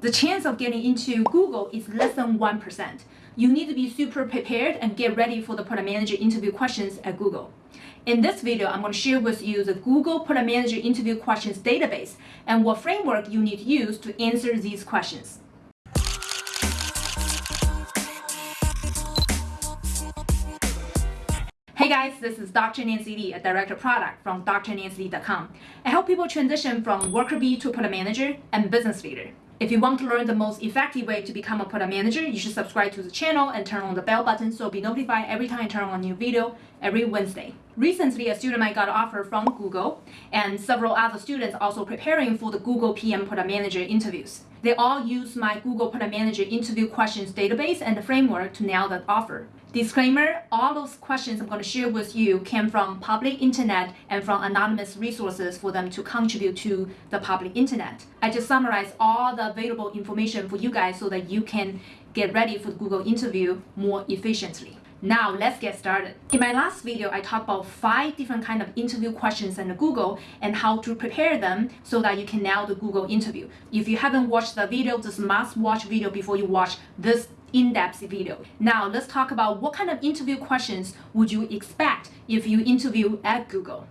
the chance of getting into Google is less than 1%. You need to be super prepared and get ready for the product manager interview questions at Google. In this video, I'm going to share with you the Google Product Manager interview questions database and what framework you need to use to answer these questions. Hey guys, this is Dr. Nancy Li, a director of product from drnancyli.com. I help people transition from worker bee to product manager and business leader. If you want to learn the most effective way to become a product manager, you should subscribe to the channel and turn on the bell button so you'll be notified every time I turn on a new video every Wednesday. Recently, a student I got an offer from Google and several other students also preparing for the Google PM Product Manager interviews. They all use my Google Product Manager interview questions database and the framework to nail that offer. Disclaimer, all those questions I'm going to share with you came from public internet and from anonymous resources for them to contribute to the public internet. I just summarized all the available information for you guys so that you can get ready for the Google interview more efficiently. Now let's get started. In my last video, I talked about five different kind of interview questions in Google and how to prepare them so that you can nail the Google interview. If you haven't watched the video, this must watch video before you watch this in-depth video. Now let's talk about what kind of interview questions would you expect if you interview at Google.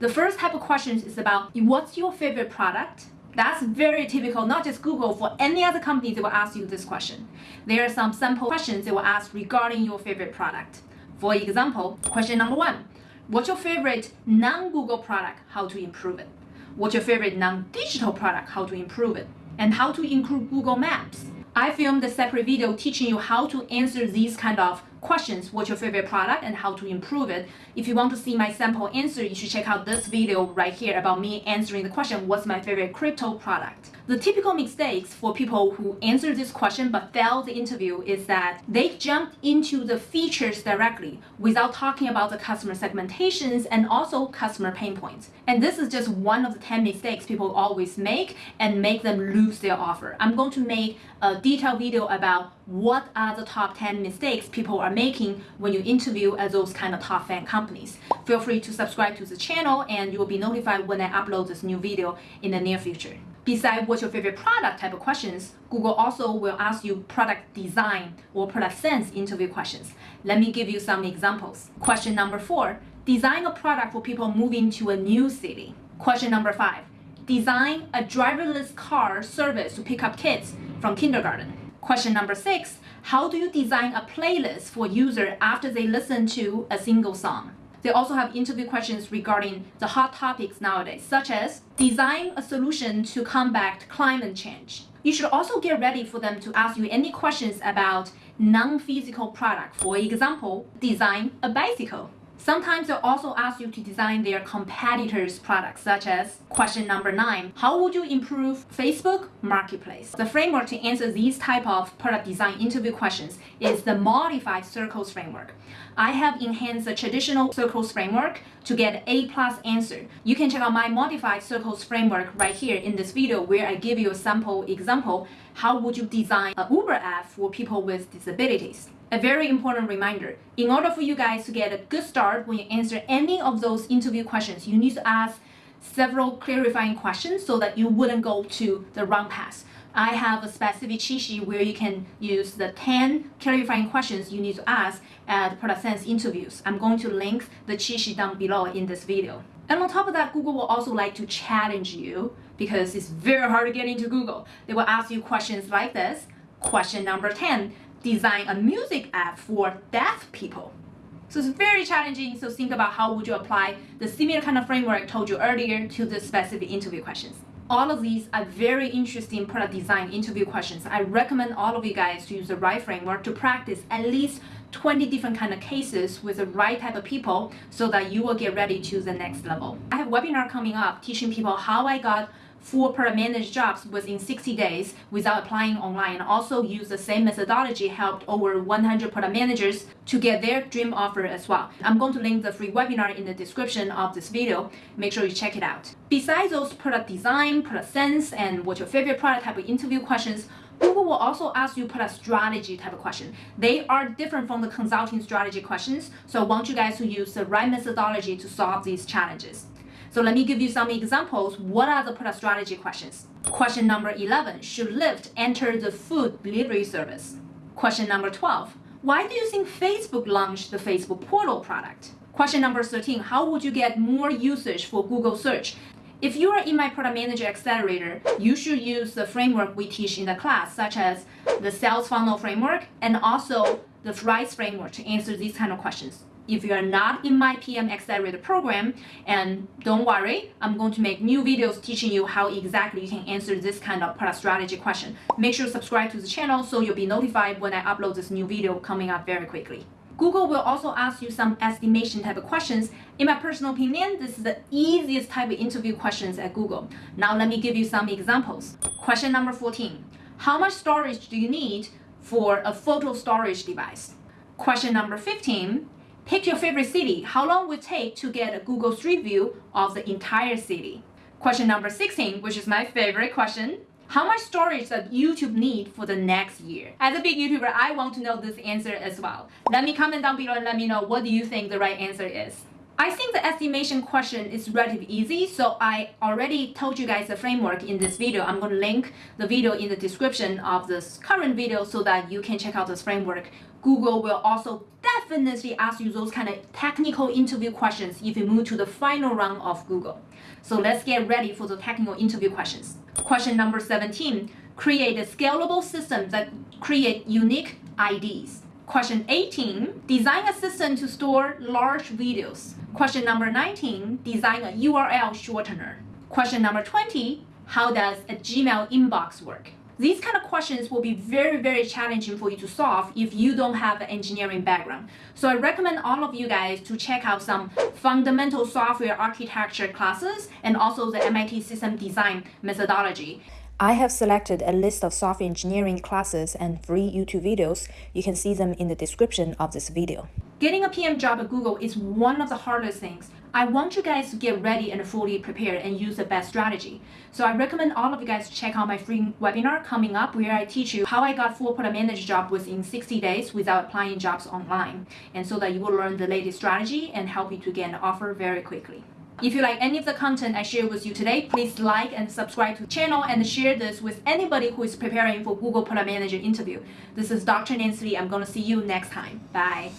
The first type of questions is about what's your favorite product? That's very typical, not just Google, for any other company they will ask you this question. There are some sample questions they will ask regarding your favorite product. For example, question number one, what's your favorite non-Google product, how to improve it? What's your favorite non-digital product, how to improve it? And how to include Google Maps? I filmed a separate video teaching you how to answer these kind of questions. What's your favorite product and how to improve it? If you want to see my sample answer, you should check out this video right here about me answering the question, what's my favorite crypto product? The typical mistakes for people who answer this question but fail the interview is that they jumped into the features directly without talking about the customer segmentations and also customer pain points. And this is just one of the 10 mistakes people always make and make them lose their offer. I'm going to make a detailed video about what are the top 10 mistakes people are making when you interview at those kind of top fan companies. Feel free to subscribe to the channel and you will be notified when I upload this new video in the near future. Besides what's your favorite product type of questions, Google also will ask you product design or product sense interview questions. Let me give you some examples. Question number four, design a product for people moving to a new city. Question number five, design a driverless car service to pick up kids from kindergarten. Question number six, how do you design a playlist for user after they listen to a single song? They also have interview questions regarding the hot topics nowadays, such as design a solution to combat climate change. You should also get ready for them to ask you any questions about non-physical product. For example, design a bicycle. Sometimes they'll also ask you to design their competitors' products, such as question number nine, how would you improve Facebook Marketplace? The framework to answer these type of product design interview questions is the modified circles framework. I have enhanced the traditional circles framework to get A plus answer. You can check out my modified circles framework right here in this video where I give you a sample example. How would you design an Uber app for people with disabilities? A very important reminder, in order for you guys to get a good start when you answer any of those interview questions, you need to ask several clarifying questions so that you wouldn't go to the wrong path. I have a specific cheat sheet where you can use the 10 clarifying questions you need to ask at Product Sense interviews. I'm going to link the cheat sheet down below in this video. And on top of that, Google will also like to challenge you because it's very hard to get into Google. They will ask you questions like this. Question number 10, design a music app for deaf people. So it's very challenging. So think about how would you apply the similar kind of framework I told you earlier to the specific interview questions. All of these are very interesting product design interview questions. I recommend all of you guys to use the right framework to practice at least 20 different kind of cases with the right type of people so that you will get ready to the next level. I have webinar coming up teaching people how I got four product managed jobs within 60 days without applying online. Also use the same methodology helped over 100 product managers to get their dream offer as well. I'm going to link the free webinar in the description of this video. Make sure you check it out. Besides those product design, product sense, and what's your favorite product type of interview questions, Google will also ask you product strategy type of question. They are different from the consulting strategy questions, so I want you guys to use the right methodology to solve these challenges. So let me give you some examples. What are the product strategy questions? Question number 11, should Lyft enter the food delivery service? Question number 12, why do you think Facebook launched the Facebook portal product? Question number 13, how would you get more usage for Google search? If you are in my product manager accelerator, you should use the framework we teach in the class, such as the sales funnel framework and also the RISE framework to answer these kind of questions. If you are not in my PM accelerator program, and don't worry, I'm going to make new videos teaching you how exactly you can answer this kind of product strategy question. Make sure to subscribe to the channel so you'll be notified when I upload this new video coming up very quickly. Google will also ask you some estimation type of questions. In my personal opinion, this is the easiest type of interview questions at Google. Now let me give you some examples. Question number 14. How much storage do you need for a photo storage device? Question number 15. Pick your favorite city. How long will it take to get a Google Street View of the entire city? Question number 16, which is my favorite question. How much storage does YouTube need for the next year? As a big YouTuber, I want to know this answer as well. Let me comment down below and let me know what do you think the right answer is. I think the estimation question is relatively easy, so I already told you guys the framework in this video. I'm going to link the video in the description of this current video so that you can check out this framework. Google will also definitely ask you those kind of technical interview questions if you move to the final round of Google. So let's get ready for the technical interview questions. Question number 17, create a scalable system that create unique IDs. Question 18, design a system to store large videos. Question number 19, design a URL shortener. Question number 20, how does a Gmail inbox work? These kind of questions will be very, very challenging for you to solve if you don't have an engineering background. So I recommend all of you guys to check out some fundamental software architecture classes and also the MIT system design methodology. I have selected a list of software engineering classes and free YouTube videos. You can see them in the description of this video. Getting a PM job at Google is one of the hardest things. I want you guys to get ready and fully prepared and use the best strategy. So I recommend all of you guys to check out my free webinar coming up where I teach you how I got full product manager job within 60 days without applying jobs online. And so that you will learn the latest strategy and help you to get an offer very quickly. If you like any of the content I share with you today, please like and subscribe to the channel and share this with anybody who is preparing for Google Product Manager interview. This is Dr. Nancy I'm going to see you next time. Bye.